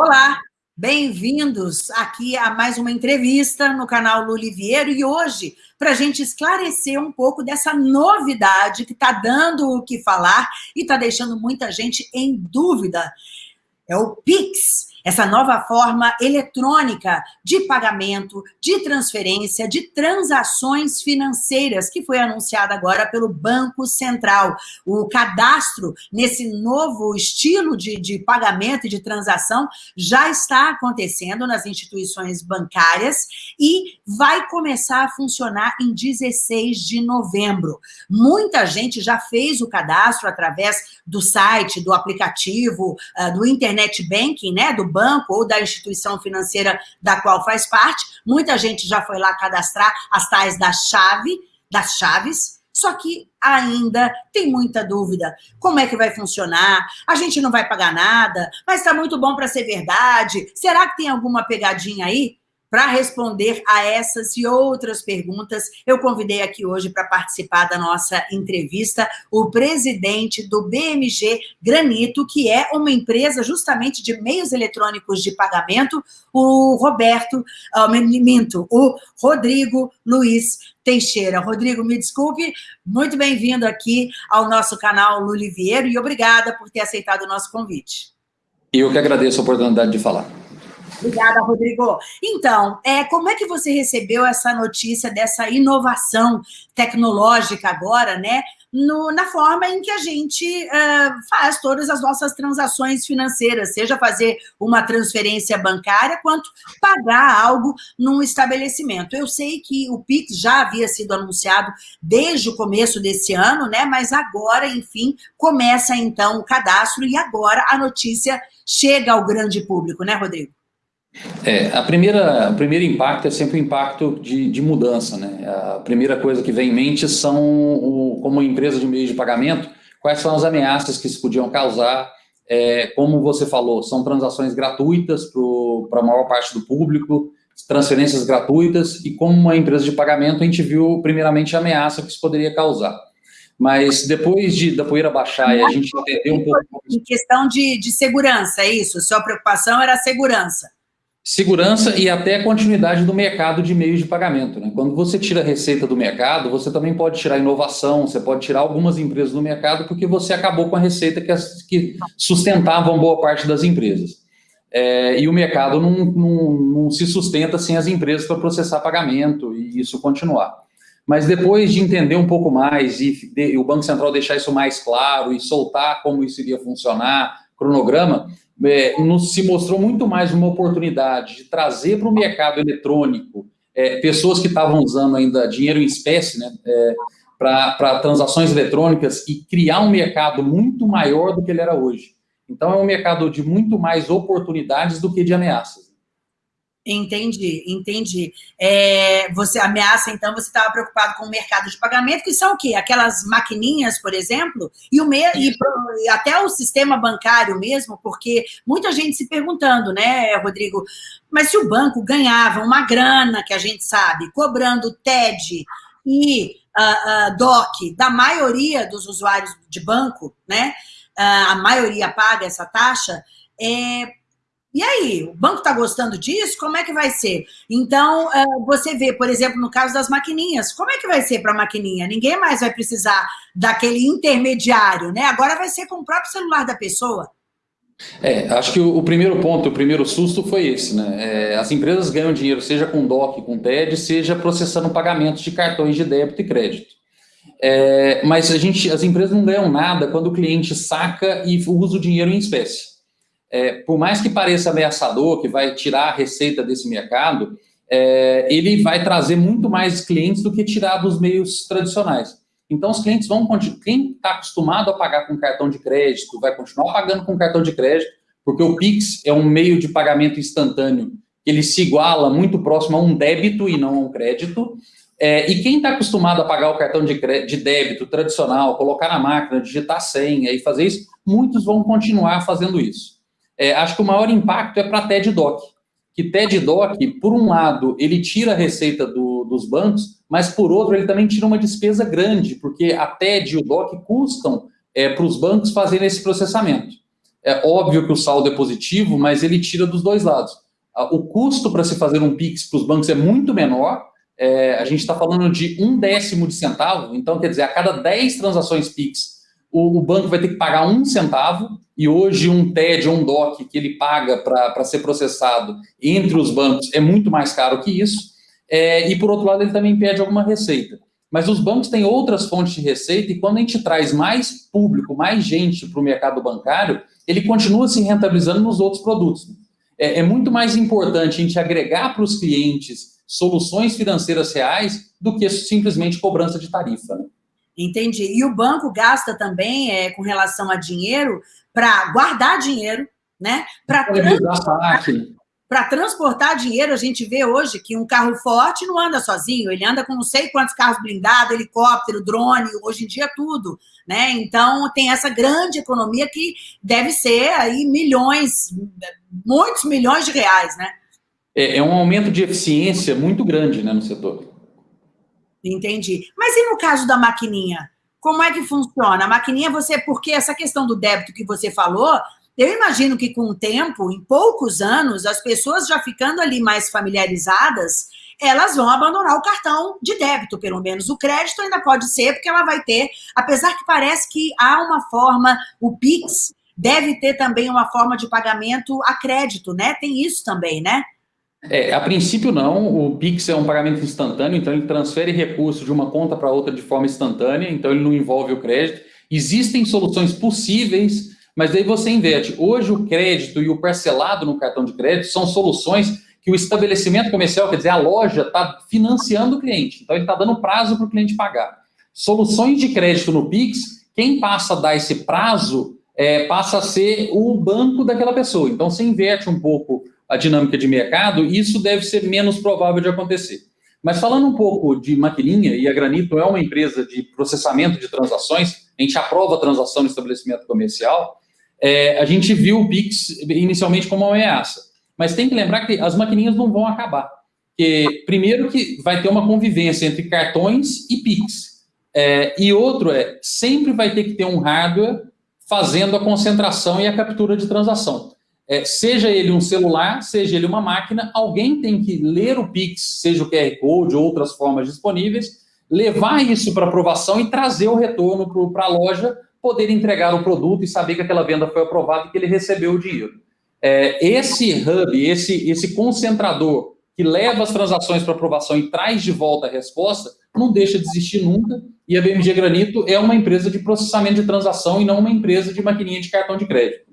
Olá, bem-vindos aqui a mais uma entrevista no canal Luliviero e hoje, para a gente esclarecer um pouco dessa novidade que está dando o que falar e está deixando muita gente em dúvida. É o Pix, essa nova forma eletrônica de pagamento, de transferência, de transações financeiras, que foi anunciada agora pelo Banco Central. O cadastro nesse novo estilo de, de pagamento e de transação já está acontecendo nas instituições bancárias e vai começar a funcionar em 16 de novembro. Muita gente já fez o cadastro através do site, do aplicativo, ah, do internet banking, né, do banco ou da instituição financeira da qual faz parte. Muita gente já foi lá cadastrar as tais da chave, das chaves, só que ainda tem muita dúvida. Como é que vai funcionar? A gente não vai pagar nada, mas está muito bom para ser verdade. Será que tem alguma pegadinha aí? Para responder a essas e outras perguntas, eu convidei aqui hoje para participar da nossa entrevista o presidente do BMG Granito, que é uma empresa justamente de meios eletrônicos de pagamento, o Roberto, uh, minto, o Rodrigo Luiz Teixeira. Rodrigo, me desculpe, muito bem-vindo aqui ao nosso canal Luliviero e obrigada por ter aceitado o nosso convite. Eu que agradeço a oportunidade de falar. Obrigada, Rodrigo. Então, é, como é que você recebeu essa notícia dessa inovação tecnológica agora, né? No, na forma em que a gente uh, faz todas as nossas transações financeiras, seja fazer uma transferência bancária, quanto pagar algo num estabelecimento. Eu sei que o Pix já havia sido anunciado desde o começo desse ano, né? Mas agora, enfim, começa então o cadastro e agora a notícia chega ao grande público, né, Rodrigo? É, a primeira, o primeiro impacto é sempre o impacto de, de mudança, né? A primeira coisa que vem em mente são, o, como empresa de meio de pagamento, quais são as ameaças que isso podiam causar, é, como você falou, são transações gratuitas para a maior parte do público, transferências gratuitas, e como uma empresa de pagamento, a gente viu primeiramente a ameaça que isso poderia causar. Mas depois de, da poeira baixar e a gente entender um pouco... Em questão de, de segurança, é isso? Sua preocupação era a segurança segurança e até continuidade do mercado de meios de pagamento. Né? Quando você tira a receita do mercado, você também pode tirar inovação, você pode tirar algumas empresas do mercado, porque você acabou com a receita que, as, que sustentavam boa parte das empresas. É, e o mercado não, não, não, se sustenta sem as empresas para processar pagamento e isso continuar. Mas depois de entender um pouco mais e, de, e o Banco Central deixar isso mais claro e soltar como isso iria funcionar, cronograma, é, nos, se mostrou muito mais uma oportunidade de trazer para o mercado eletrônico é, pessoas que estavam usando ainda dinheiro em espécie, né, é, para transações eletrônicas e criar um mercado muito maior do que ele era hoje. Então, é um mercado de muito mais oportunidades do que de ameaças. Entendi, entendi. É, você ameaça, então, você estava preocupado com o mercado de pagamento, que são o quê? Aquelas maquininhas, por exemplo, e, o me, e, e até o sistema bancário mesmo, porque muita gente se perguntando, né, Rodrigo, mas se o banco ganhava uma grana, que a gente sabe, cobrando TED e uh, uh, DOC da maioria dos usuários de banco, né, uh, a maioria paga essa taxa, é, e aí, o banco está gostando disso? Como é que vai ser? Então, é, você vê, por exemplo, no caso das maquininhas, como é que vai ser para a maquininha? Ninguém mais vai precisar daquele intermediário, né? Agora vai ser com o próprio celular da pessoa. É, acho que o, primeiro ponto, o primeiro susto foi esse, né? É, as empresas ganham dinheiro, seja com DOC, com TED, seja processando pagamentos de cartões de débito e crédito. É, mas a gente, as empresas não ganham nada quando o cliente saca e usa o dinheiro em espécie é, por mais que pareça ameaçador, que vai tirar a receita desse mercado, é, ele vai trazer muito mais clientes do que tirar dos meios tradicionais. Então, os clientes vão continuar. Quem está acostumado a pagar com cartão de crédito vai continuar pagando com cartão de crédito, porque o Pix é um meio de pagamento instantâneo, ele se iguala muito próximo a um débito e não a um crédito. É, e quem está acostumado a pagar o cartão de, de débito tradicional, colocar na máquina, digitar senha e fazer isso, muitos vão continuar fazendo isso. É, acho que o maior impacto é para TED Doc, que TED Doc, por um lado, ele tira a receita do, dos bancos, mas por outro, ele também tira uma despesa grande, porque a TED e o DOC custam é, para os bancos fazerem esse processamento. É óbvio que o saldo é positivo, mas ele tira dos dois lados. O custo para se fazer um PIX para os bancos é muito menor, é, a gente está falando de um décimo de centavo, então quer dizer, a cada 10 transações PIX, o, o, banco vai ter que pagar um centavo, e hoje um TED um DOC que ele paga para ser processado entre os bancos é muito mais caro que isso, é, e por outro lado ele também pede alguma receita. Mas os bancos têm outras fontes de receita, e quando a gente traz mais público, mais gente para o mercado bancário, ele continua se rentabilizando nos outros produtos. É, é muito mais importante a gente agregar para os clientes soluções financeiras reais do que simplesmente cobrança de tarifa. Né? Entendi. E o banco gasta também, é, com relação a dinheiro, para guardar dinheiro, né? Para transportar, transportar dinheiro, a gente vê hoje que um carro forte não anda sozinho, ele anda com não sei quantos carros blindados, helicóptero, drone, hoje em dia tudo, né? Então tem essa grande economia que deve ser aí milhões, muitos milhões de reais, né? é, é um aumento de eficiência muito grande né, no setor. Entendi. Mas e no caso da maquininha? Como é que funciona? A maquininha, você, porque essa questão do débito que você falou, eu imagino que com o tempo, em poucos anos, as pessoas já ficando ali mais familiarizadas, elas vão abandonar o cartão de débito, pelo menos. O crédito ainda pode ser, porque ela vai ter, apesar que parece que há uma forma, o PIX deve ter também uma forma de pagamento a crédito, né? Tem isso também, né? É, a princípio não, o Pix é um pagamento instantâneo, então ele transfere recursos de uma conta para outra de forma instantânea, então ele não envolve o crédito. Existem soluções possíveis, mas daí você inverte. Hoje o crédito e o parcelado no cartão de crédito são soluções que o estabelecimento comercial, quer dizer, a loja, está financiando o cliente, então ele está dando prazo para o cliente pagar. Soluções de crédito no Pix, quem passa a dar esse prazo é, passa a ser o banco daquela pessoa. Então você inverte um pouco a dinâmica de mercado, isso deve ser menos provável de acontecer. Mas falando um pouco de maquininha, e a Granito é uma empresa de processamento de transações, a gente aprova a transação no estabelecimento comercial, é, a gente viu o Pix inicialmente como uma ameaça. Mas tem que lembrar que as maquininhas não vão acabar. Primeiro que vai ter uma convivência entre cartões e Pix. É, e outro é, sempre vai ter que ter um hardware fazendo a concentração e a captura de transação é, seja ele um celular, seja ele uma máquina, alguém tem que ler o Pix, seja o QR Code ou outras formas disponíveis, levar isso para aprovação e trazer o retorno para a loja, poder entregar o produto e saber que aquela venda foi aprovada e que ele recebeu o dinheiro. É, esse hub, esse, esse concentrador que leva as transações para aprovação e traz de volta a resposta, não deixa de existir nunca, e a BMG Granito é uma empresa de processamento de transação e não uma empresa de maquininha de cartão de crédito.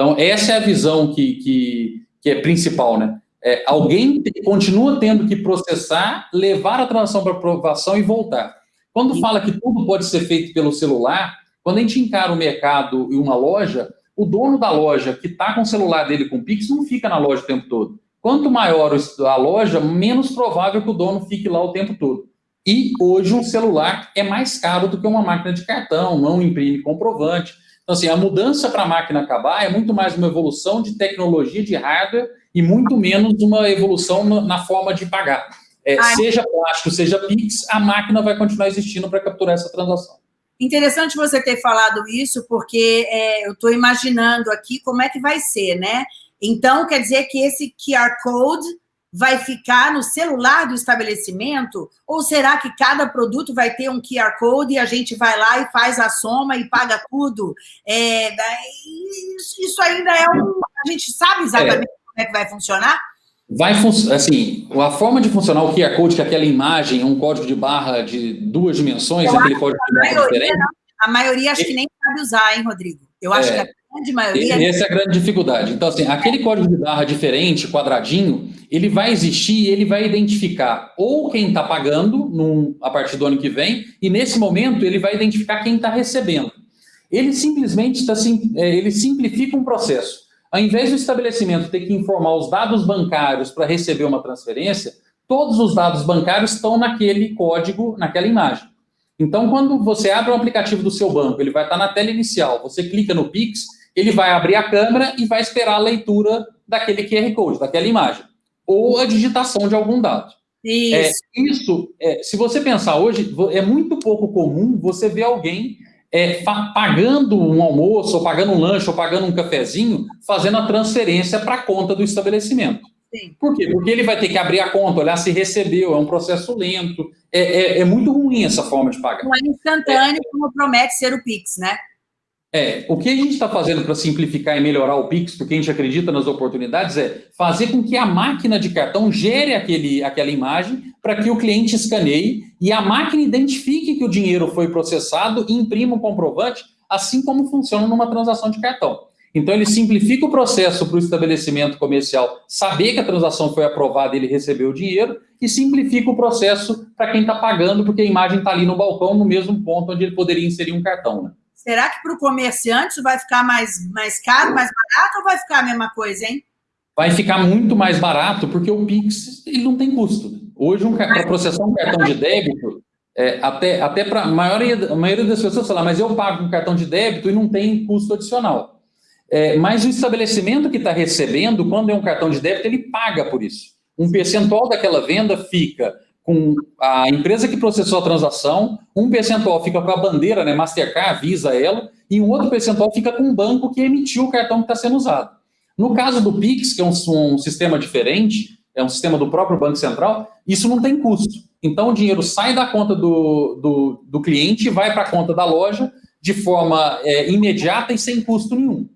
Então, essa é a visão que, que, que é principal, né? É, alguém te, continua tendo que processar, levar a transação para aprovação e voltar. Quando fala que tudo pode ser feito pelo celular, quando a gente encara o mercado e uma loja, o dono da loja que está com o celular dele com Pix não fica na loja o tempo todo. Quanto maior a loja, menos provável que o dono fique lá o tempo todo. E hoje um celular é mais caro do que uma máquina de cartão, não imprime comprovante. Então, assim, a mudança para a máquina acabar é muito mais uma evolução de tecnologia de hardware e muito menos uma evolução na forma de pagar. É, seja plástico, seja Pix, a máquina vai continuar existindo para capturar essa transação. Interessante você ter falado isso, porque é, eu estou imaginando aqui como é que vai ser, né? Então, quer dizer que esse QR Code vai ficar no celular do estabelecimento? Ou será que cada produto vai ter um QR Code e a gente vai lá e faz a soma e paga tudo? É, isso ainda é um... A gente sabe exatamente é. como é que vai funcionar? Vai funcionar, assim, a forma de funcionar o QR Code, que é aquela imagem, um código de barra de duas dimensões, Eu aquele código de barra diferente. A maioria acho que nem sabe usar, hein, Rodrigo? Eu acho é. que a grande maioria... Essa é a grande dificuldade. Então, assim, aquele código de barra diferente, quadradinho, ele vai existir e ele vai identificar ou quem está pagando num, a partir do ano que vem, e nesse momento ele vai identificar quem está recebendo. Ele simplesmente está, é, ele simplifica um processo. Ao invés do estabelecimento ter que informar os dados bancários para receber uma transferência, todos os dados bancários estão naquele código, naquela imagem. Então, quando você abre o aplicativo do seu banco, ele vai estar na tela inicial, você clica no Pix, ele vai abrir a câmera e vai esperar a leitura daquele QR Code, daquela imagem ou a digitação de algum dado. Isso. É, isso é, se você pensar hoje, é muito pouco comum você ver alguém é, pagando um almoço, ou pagando um lanche, ou pagando um cafezinho, fazendo a transferência para a conta do estabelecimento. Sim. Por quê? Porque ele vai ter que abrir a conta, olhar se recebeu, é um processo lento. É, é, é muito ruim essa forma de pagar. Não é instantâneo, como promete ser o Pix, né? É, o que a gente está fazendo para simplificar e melhorar o Pix, porque a gente acredita nas oportunidades, é fazer com que a máquina de cartão gere aquele, aquela imagem para que o cliente escaneie e a máquina identifique que o dinheiro foi processado e imprima o comprovante, assim como funciona numa transação de cartão. Então, ele simplifica o processo para o estabelecimento comercial saber que a transação foi aprovada e ele recebeu o dinheiro, e simplifica o processo para quem está pagando, porque a imagem está ali no balcão, no mesmo ponto onde ele poderia inserir um cartão. Né? Será que para o comerciante vai ficar mais, mais caro, mais barato ou vai ficar a mesma coisa, hein? Vai ficar muito mais barato, porque o Pix ele não tem custo. Hoje, um, para processar um cartão de débito, é, até, até para a maioria, maioria das pessoas falar, mas eu pago um cartão de débito e não tem custo adicional. É, mas o estabelecimento que está recebendo, quando é um cartão de débito, ele paga por isso. Um percentual daquela venda fica com a empresa que processou a transação, um percentual fica com a bandeira, né, Mastercard, Visa ela, e um outro percentual fica com o banco que emitiu o cartão que está sendo usado. No caso do Pix, que é um, um, sistema diferente, é um sistema do próprio Banco Central, isso não tem custo. Então, o dinheiro sai da conta do, do, do cliente e vai para a conta da loja de forma é, imediata e sem custo nenhum.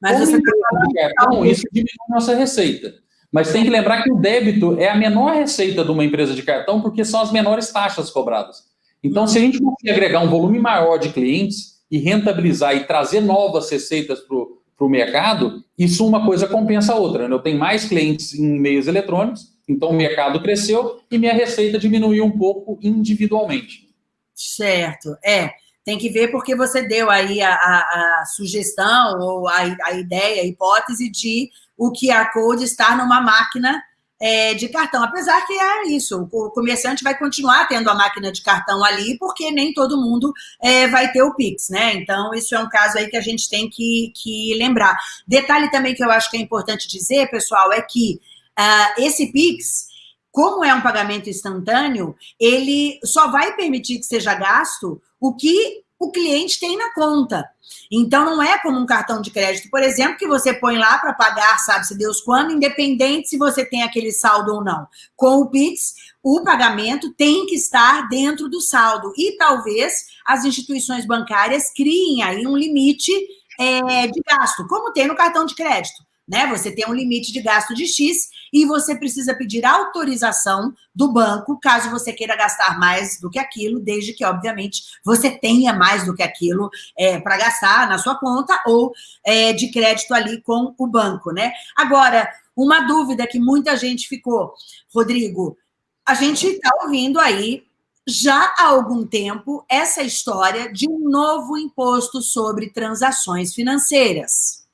Mas Como você tá cartão, isso diminui a nossa receita. Mas tem que lembrar que o débito é a menor receita de uma empresa de cartão, porque são as menores taxas cobradas. Então, se a gente conseguir agregar um volume maior de clientes e rentabilizar e trazer novas receitas para o mercado, isso uma coisa compensa a outra. Né? Eu tenho mais clientes em meios eletrônicos, então o mercado cresceu e minha receita diminuiu um pouco individualmente. Certo, é. Tem que ver porque você deu aí a, a, a sugestão ou a, a ideia, a hipótese de o QR Code estar numa máquina é, de cartão. Apesar que é isso, o comerciante vai continuar tendo a máquina de cartão ali, porque nem todo mundo é, vai ter o Pix, né? Então, isso é um caso aí que a gente tem que, que lembrar. Detalhe também que eu acho que é importante dizer, pessoal, é que uh, esse Pix, como é um pagamento instantâneo, ele só vai permitir que seja gasto o que o cliente tem na conta. Então, não é como um cartão de crédito, por exemplo, que você põe lá para pagar, sabe-se Deus quando, independente se você tem aquele saldo ou não. Com o Pix, o pagamento tem que estar dentro do saldo. E talvez as instituições bancárias criem aí um limite é, de gasto, como tem no cartão de crédito né? Você tem um limite de gasto de X e você precisa pedir autorização do banco caso você queira gastar mais do que aquilo, desde que, obviamente, você tenha mais do que aquilo é, para gastar na sua conta ou é, de crédito ali com o banco, né? Agora, uma dúvida que muita gente ficou, Rodrigo, a gente está ouvindo aí já há algum tempo essa história de um novo imposto sobre transações financeiras.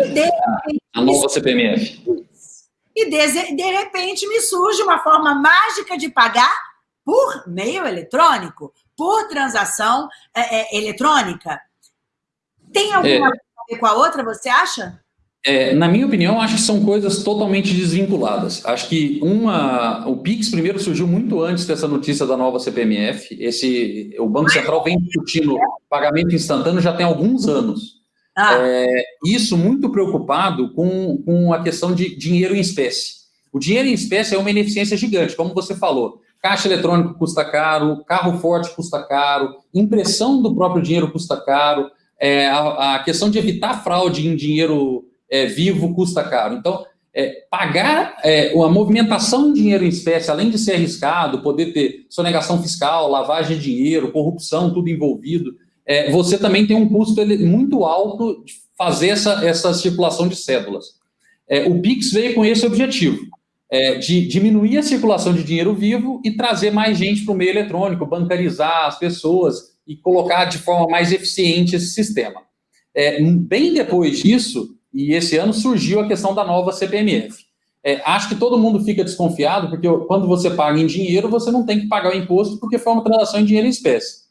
E de repente, a nova CPMF. E de, de repente me surge uma forma mágica de pagar por meio eletrônico, por transação é, é, eletrônica. Tem alguma é, coisa a ver com a outra, você acha? É, na minha opinião, acho que são coisas totalmente desvinculadas. Acho que uma, o Pix primeiro surgiu muito antes dessa notícia da nova CPMF. Esse, o Banco Central vem discutindo pagamento instantâneo já tem alguns anos. Ah. É, isso muito preocupado com, com a questão de dinheiro em espécie. O dinheiro em espécie é uma ineficiência gigante, como você falou. Caixa eletrônico custa caro, carro forte custa caro, impressão do próprio dinheiro custa caro, é, a, a, questão de evitar fraude em dinheiro é, vivo custa caro. Então, é, pagar é, a movimentação de dinheiro em espécie, além de ser arriscado, poder ter sonegação fiscal, lavagem de dinheiro, corrupção, tudo envolvido, é, você também tem um custo muito alto de fazer essa, essa circulação de cédulas. É, o Pix veio com esse objetivo, é, de diminuir a circulação de dinheiro vivo e trazer mais gente para o meio eletrônico, bancarizar as pessoas e colocar de forma mais eficiente esse sistema. É, bem depois disso, e esse ano, surgiu a questão da nova CPMF. É, acho que todo mundo fica desconfiado, porque quando você paga em dinheiro, você não tem que pagar o imposto, porque foi uma transação em dinheiro em espécie.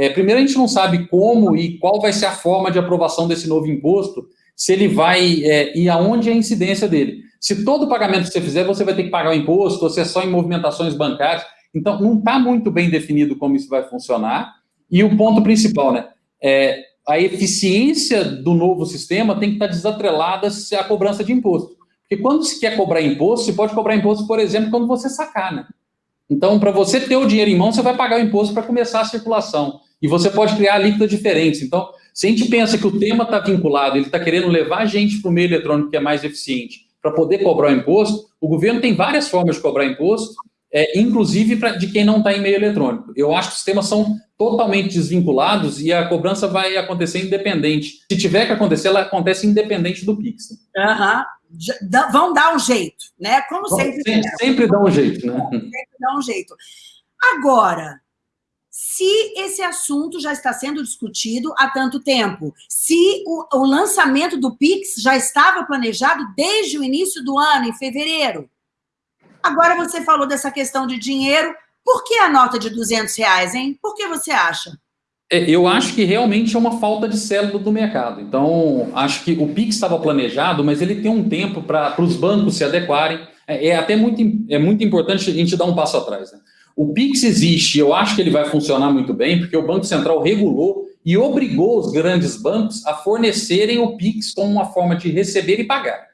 É, primeiro, a gente não sabe como e qual vai ser a forma de aprovação desse novo imposto, se ele vai é, e aonde é a incidência dele. Se todo pagamento que você fizer, você vai ter que pagar o imposto, ou se é só em movimentações bancárias. Então, não está muito bem definido como isso vai funcionar. E o ponto principal, né? É, a eficiência do novo sistema tem que estar desatrelada à cobrança de imposto. Porque quando se quer cobrar imposto, você pode cobrar imposto, por exemplo, quando você sacar, né? Então, para você ter o dinheiro em mão, você vai pagar o imposto para começar a circulação. E você pode criar alíquotas diferentes. Então, se a gente pensa que o tema está vinculado, ele está querendo levar a gente para o meio eletrônico que é mais eficiente, para poder cobrar o imposto, o governo tem várias formas de cobrar imposto, é, inclusive pra, de quem não está em meio eletrônico. Eu acho que os temas são totalmente desvinculados e a cobrança vai acontecer independente. Se tiver que acontecer, ela acontece independente do Pix. Uhum vão dar um jeito, né? Como sempre. Sempre, sempre dá um jeito, né? Sempre dá um jeito. Agora, se esse assunto já está sendo discutido há tanto tempo, se o, o, lançamento do Pix já estava planejado desde o início do ano, em fevereiro. Agora você falou dessa questão de dinheiro. Por que a nota de 200 reais, hein? Por que você acha? É, eu acho que realmente é uma falta de célula do mercado. Então, acho que o PIX estava planejado, mas ele tem um tempo para os bancos se adequarem. É, é, até muito, é muito importante a gente dar um passo atrás. Né? O PIX existe, eu acho que ele vai funcionar muito bem, porque o Banco Central regulou e obrigou os grandes bancos a fornecerem o PIX como uma forma de receber e pagar.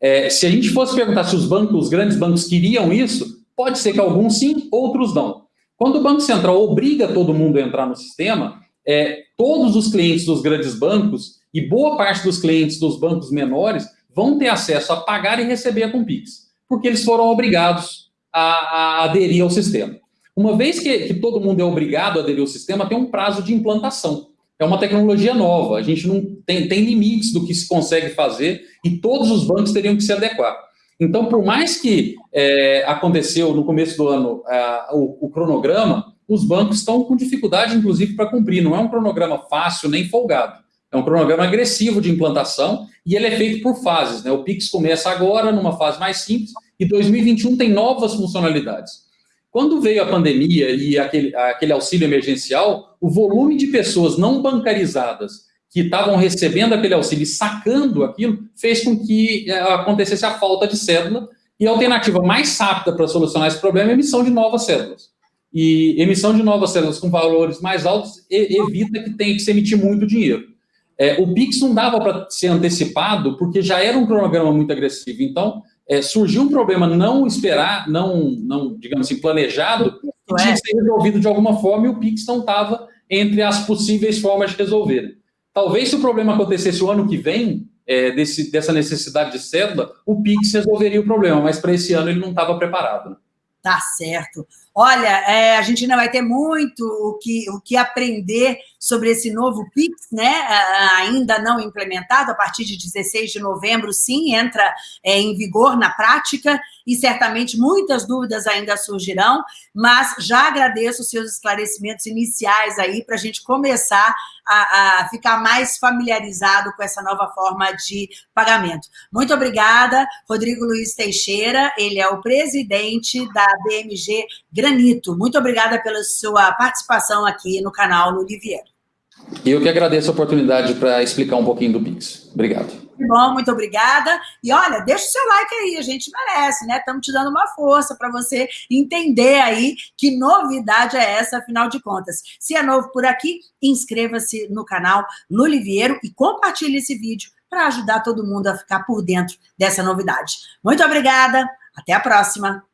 É, se a gente fosse perguntar se os bancos, os grandes bancos queriam isso, pode ser que alguns sim, outros não. Quando o Banco Central obriga todo mundo a entrar no sistema, é, todos os clientes dos grandes bancos e boa parte dos clientes dos bancos menores vão ter acesso a pagar e receber com Pix, porque eles foram obrigados a, a aderir ao sistema. Uma vez que, que, todo mundo é obrigado a aderir ao sistema, tem um prazo de implantação. É uma tecnologia nova, a gente não tem, tem limites do que se consegue fazer e todos os bancos teriam que se adequar. Então, por mais que é, aconteceu no começo do ano é, o, o cronograma, os bancos estão com dificuldade, inclusive, para cumprir. Não é um cronograma fácil nem folgado. É um cronograma agressivo de implantação e ele é feito por fases. Né? O Pix começa agora, numa fase mais simples, e 2021 tem novas funcionalidades. Quando veio a pandemia e aquele, aquele auxílio emergencial, o volume de pessoas não bancarizadas que estavam recebendo aquele auxílio e sacando aquilo, fez com que é, acontecesse a falta de cédula, e a alternativa mais rápida para solucionar esse problema é emissão de novas cédulas e emissão de novas células com valores mais altos evita que tenha que se emitir muito dinheiro. É, o PIX não dava para ser antecipado porque já era um cronograma muito agressivo. Então, é, surgiu um problema não esperar, não, não digamos assim, planejado, que tinha que ser resolvido de alguma forma e o PIX não estava entre as possíveis formas de resolver. Talvez se o problema acontecesse o ano que vem, é, desse, dessa necessidade de cédula, o PIX resolveria o problema, mas para esse ano ele não estava preparado. Tá certo. Olha, é, a gente ainda vai ter muito o que, o que aprender sobre esse novo PIX, né? ainda não implementado, a partir de 16 de novembro, sim, entra é, em vigor na prática, e certamente muitas dúvidas ainda surgirão, mas já agradeço os seus esclarecimentos iniciais aí para a gente começar a, a, ficar mais familiarizado com essa nova forma de pagamento. Muito obrigada, Rodrigo Luiz Teixeira, ele é o presidente da BMG Granito. Muito obrigada pela sua participação aqui no canal Luliviero. E eu que agradeço a oportunidade para explicar um pouquinho do Pix. Obrigado. Bom, muito obrigada. E olha, deixa o seu like aí, a gente merece, né? Estamos te dando uma força para você entender aí que novidade é essa, afinal de contas. Se é novo por aqui, inscreva-se no canal Luliviero e compartilhe esse vídeo para ajudar todo mundo a ficar por dentro dessa novidade. Muito obrigada, até a próxima.